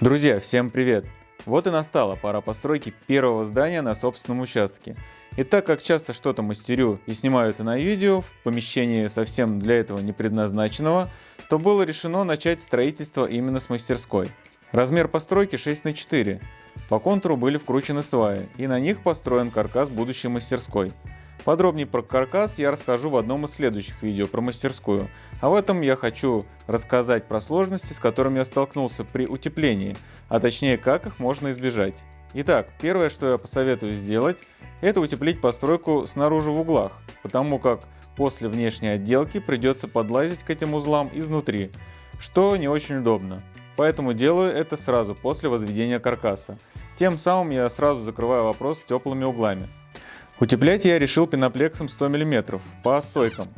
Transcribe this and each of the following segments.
Друзья, всем привет! Вот и настала пора постройки первого здания на собственном участке. И так как часто что-то мастерю и снимаю это на видео в помещении совсем для этого не предназначенного, то было решено начать строительство именно с мастерской. Размер постройки 6 на 4. По контуру были вкручены сваи, и на них построен каркас будущей мастерской. Подробнее про каркас я расскажу в одном из следующих видео про мастерскую, а в этом я хочу рассказать про сложности, с которыми я столкнулся при утеплении, а точнее как их можно избежать. Итак, первое, что я посоветую сделать, это утеплить постройку снаружи в углах, потому как после внешней отделки придется подлазить к этим узлам изнутри, что не очень удобно. Поэтому делаю это сразу после возведения каркаса. Тем самым я сразу закрываю вопрос с теплыми углами. Утеплять я решил пеноплексом 100 мм по стойкам.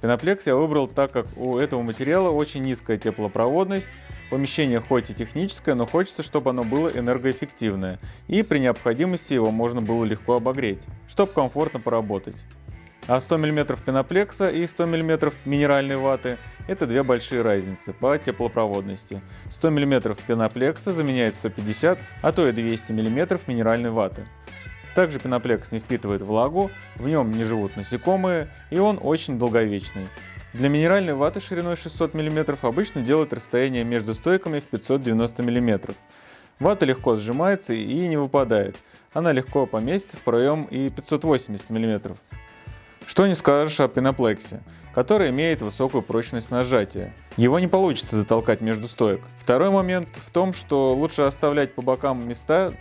Пеноплекс я выбрал так как у этого материала очень низкая теплопроводность, помещение хоть и техническое, но хочется, чтобы оно было энергоэффективное, и при необходимости его можно было легко обогреть, чтобы комфортно поработать. А 100 мм пеноплекса и 100 мм минеральной ваты – это две большие разницы по теплопроводности. 100 мм пеноплекса заменяет 150, а то и 200 мм минеральной ваты. Также пеноплекс не впитывает влагу, в нем не живут насекомые и он очень долговечный. Для минеральной ваты шириной 600 мм обычно делают расстояние между стойками в 590 мм. Вата легко сжимается и не выпадает. Она легко поместится в проем и 580 мм. Что не скажешь о пеноплексе, который имеет высокую прочность нажатия. Его не получится затолкать между стоек. Второй момент в том, что лучше оставлять по бокам места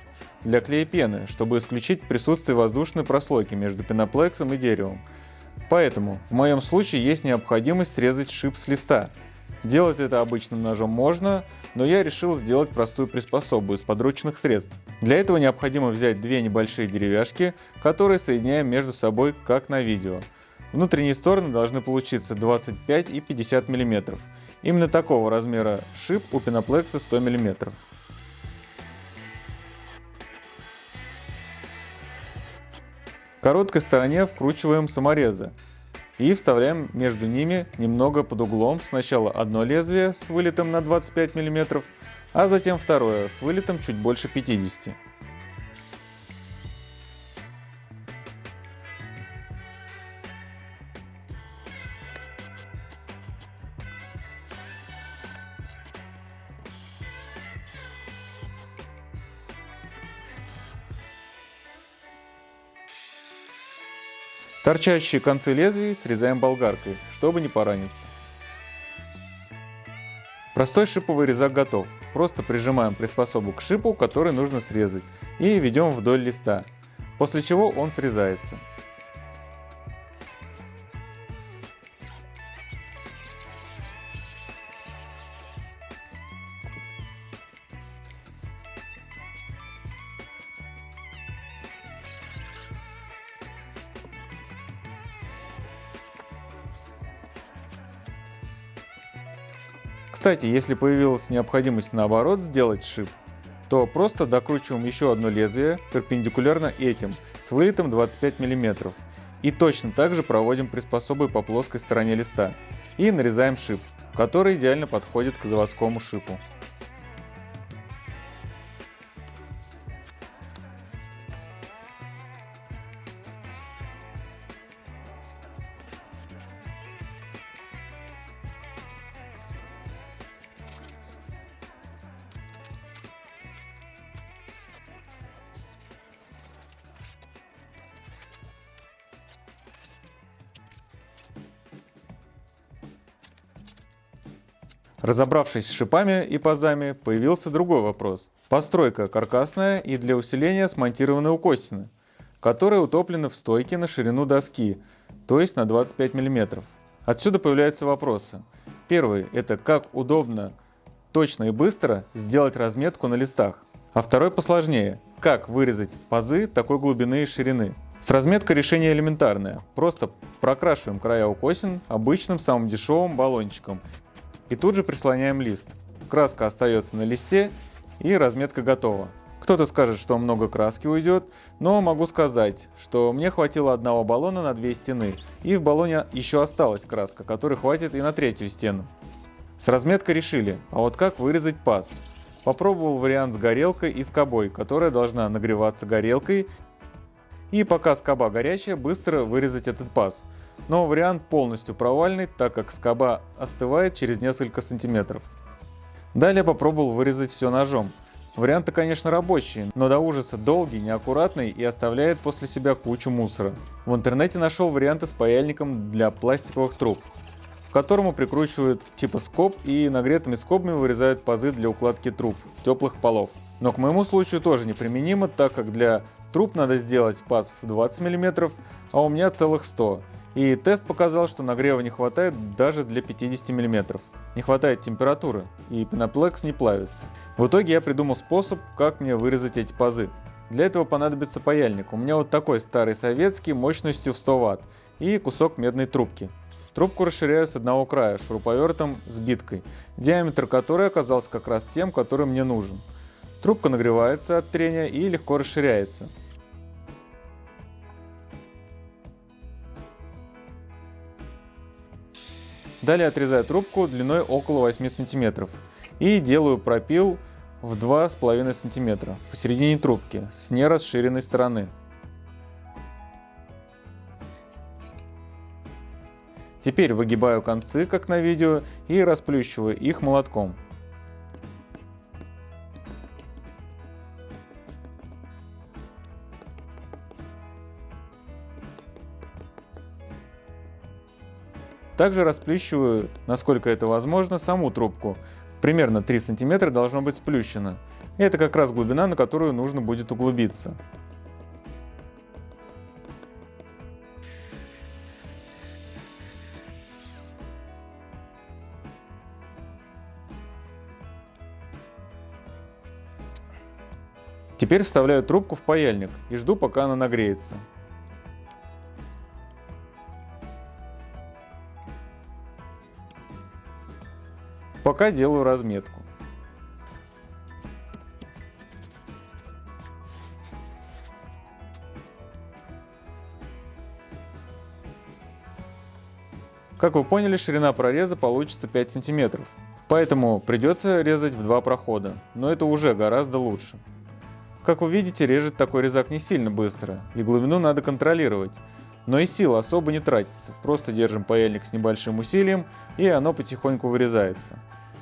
для клея пены, чтобы исключить присутствие воздушной прослойки между пеноплексом и деревом. Поэтому в моем случае есть необходимость срезать шип с листа. Делать это обычным ножом можно, но я решил сделать простую приспособу из подручных средств. Для этого необходимо взять две небольшие деревяшки, которые соединяем между собой, как на видео. Внутренние стороны должны получиться 25 и 50 мм. Именно такого размера шип у пеноплекса 100 мм. Короткой стороне вкручиваем саморезы и вставляем между ними немного под углом сначала одно лезвие с вылетом на 25 мм, а затем второе с вылетом чуть больше 50 мм. Торчащие концы лезвий срезаем болгаркой, чтобы не пораниться. Простой шиповый резак готов. Просто прижимаем приспособу к шипу, который нужно срезать, и ведем вдоль листа, после чего он срезается. Кстати, если появилась необходимость наоборот сделать шип, то просто докручиваем еще одно лезвие перпендикулярно этим с вылетом 25 мм. И точно так же проводим приспособой по плоской стороне листа. И нарезаем шип, который идеально подходит к заводскому шипу. Разобравшись с шипами и пазами, появился другой вопрос. Постройка каркасная и для усиления смонтированы укосины, которые утоплены в стойке на ширину доски, то есть на 25 мм. Отсюда появляются вопросы. Первый – это как удобно, точно и быстро сделать разметку на листах. А второй посложнее – как вырезать пазы такой глубины и ширины. С разметкой решение элементарное. Просто прокрашиваем края укосин обычным самым дешевым баллончиком и тут же прислоняем лист. Краска остается на листе и разметка готова. Кто-то скажет, что много краски уйдет, но могу сказать, что мне хватило одного баллона на две стены, и в баллоне еще осталась краска, которой хватит и на третью стену. С разметкой решили, а вот как вырезать паз? Попробовал вариант с горелкой и скобой, которая должна нагреваться горелкой и пока скоба горячая, быстро вырезать этот паз. Но вариант полностью провальный, так как скоба остывает через несколько сантиметров. Далее попробовал вырезать все ножом. Варианты, конечно, рабочие, но до ужаса долгий, неаккуратный и оставляет после себя кучу мусора. В интернете нашел варианты с паяльником для пластиковых труб, к которому прикручивают типа скоб и нагретыми скобами вырезают пазы для укладки труб, теплых полов. Но к моему случаю тоже неприменимо, так как для труб надо сделать паз в 20 мм, а у меня целых 100 и тест показал, что нагрева не хватает даже для 50 мм. Не хватает температуры, и пеноплекс не плавится. В итоге я придумал способ, как мне вырезать эти пазы. Для этого понадобится паяльник. У меня вот такой старый советский мощностью в 100 Вт и кусок медной трубки. Трубку расширяю с одного края шуруповертом с биткой, диаметр которой оказался как раз тем, который мне нужен. Трубка нагревается от трения и легко расширяется. Далее отрезаю трубку длиной около 8 см и делаю пропил в 2,5 см посередине трубки с нерасширенной стороны. Теперь выгибаю концы, как на видео, и расплющиваю их молотком. Также расплющиваю, насколько это возможно, саму трубку. Примерно 3 см должно быть сплющено. И это как раз глубина, на которую нужно будет углубиться. Теперь вставляю трубку в паяльник и жду, пока она нагреется. Пока делаю разметку. Как вы поняли, ширина прореза получится 5 сантиметров. Поэтому придется резать в два прохода, но это уже гораздо лучше. Как вы видите, режет такой резак не сильно быстро, и глубину надо контролировать. Но и сил особо не тратится, просто держим паяльник с небольшим усилием, и оно потихоньку вырезается.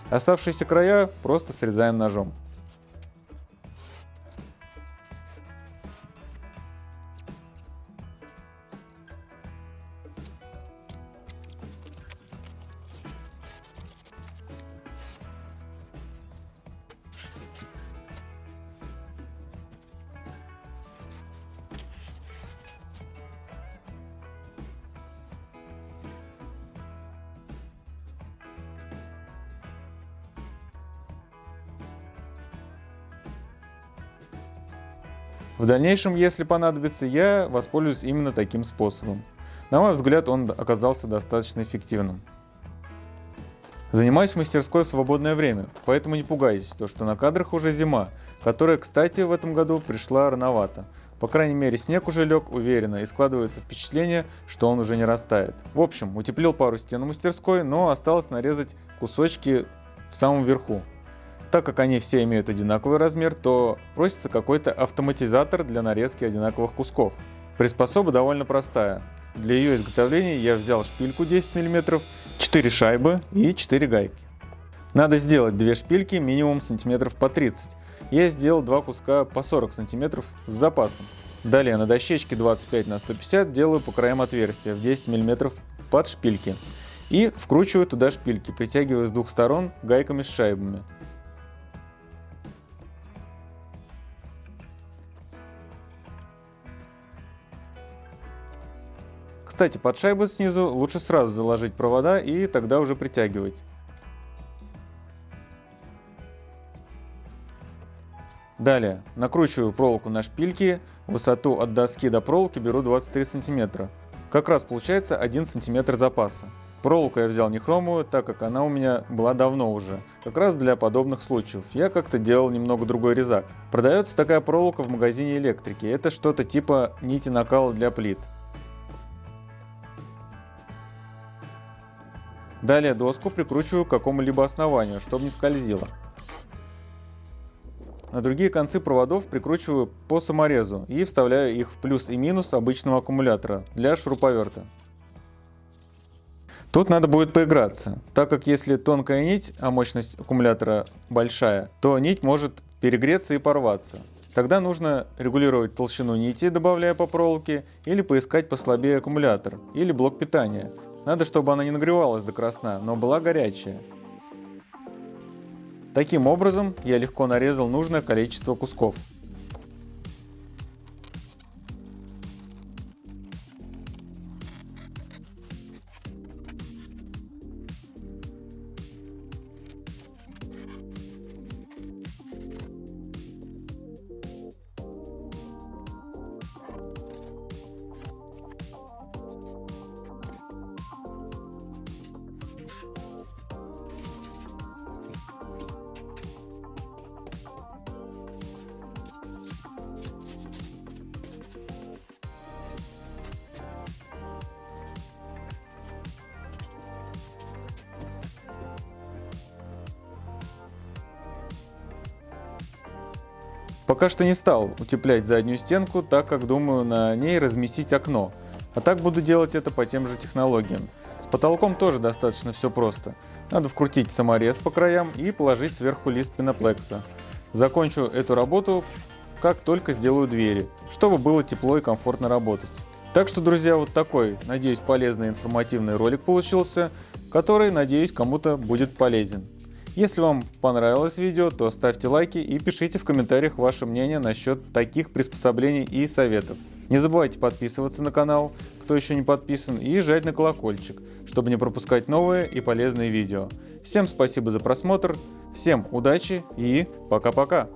Оставшиеся края просто срезаем ножом. В дальнейшем, если понадобится, я воспользуюсь именно таким способом. На мой взгляд, он оказался достаточно эффективным. Занимаюсь мастерской в свободное время, поэтому не пугайтесь, то что на кадрах уже зима, которая, кстати, в этом году пришла рановато. По крайней мере, снег уже лег уверенно и складывается впечатление, что он уже не растает. В общем, утеплил пару стен мастерской, но осталось нарезать кусочки в самом верху. Так как они все имеют одинаковый размер, то просится какой-то автоматизатор для нарезки одинаковых кусков. Приспособа довольно простая. Для ее изготовления я взял шпильку 10 мм, 4 шайбы и 4 гайки. Надо сделать две шпильки минимум сантиметров по 30. Я сделал два куска по 40 сантиметров с запасом. Далее на дощечке 25 на 150 делаю по краям отверстия в 10 мм под шпильки. И вкручиваю туда шпильки, притягивая с двух сторон гайками с шайбами. Кстати, под шайбу снизу лучше сразу заложить провода и тогда уже притягивать. Далее, накручиваю проволоку на шпильки, высоту от доски до проволоки беру 23 сантиметра. Как раз получается 1 сантиметр запаса. Проволоку я взял не хромовую, так как она у меня была давно уже. Как раз для подобных случаев. Я как-то делал немного другой резак. Продается такая проволока в магазине электрики. Это что-то типа нити накала для плит. Далее доску прикручиваю к какому-либо основанию, чтобы не скользило. На другие концы проводов прикручиваю по саморезу и вставляю их в плюс и минус обычного аккумулятора для шуруповерта. Тут надо будет поиграться, так как если тонкая нить, а мощность аккумулятора большая, то нить может перегреться и порваться. Тогда нужно регулировать толщину нити, добавляя по проволоке, или поискать послабее аккумулятор, или блок питания. Надо, чтобы она не нагревалась до красна, но была горячая. Таким образом, я легко нарезал нужное количество кусков. Пока что не стал утеплять заднюю стенку, так как думаю на ней разместить окно. А так буду делать это по тем же технологиям. С потолком тоже достаточно все просто. Надо вкрутить саморез по краям и положить сверху лист пеноплекса. Закончу эту работу, как только сделаю двери, чтобы было тепло и комфортно работать. Так что, друзья, вот такой, надеюсь, полезный информативный ролик получился, который, надеюсь, кому-то будет полезен. Если вам понравилось видео, то ставьте лайки и пишите в комментариях ваше мнение насчет таких приспособлений и советов. Не забывайте подписываться на канал, кто еще не подписан, и жать на колокольчик, чтобы не пропускать новые и полезные видео. Всем спасибо за просмотр, всем удачи и пока-пока!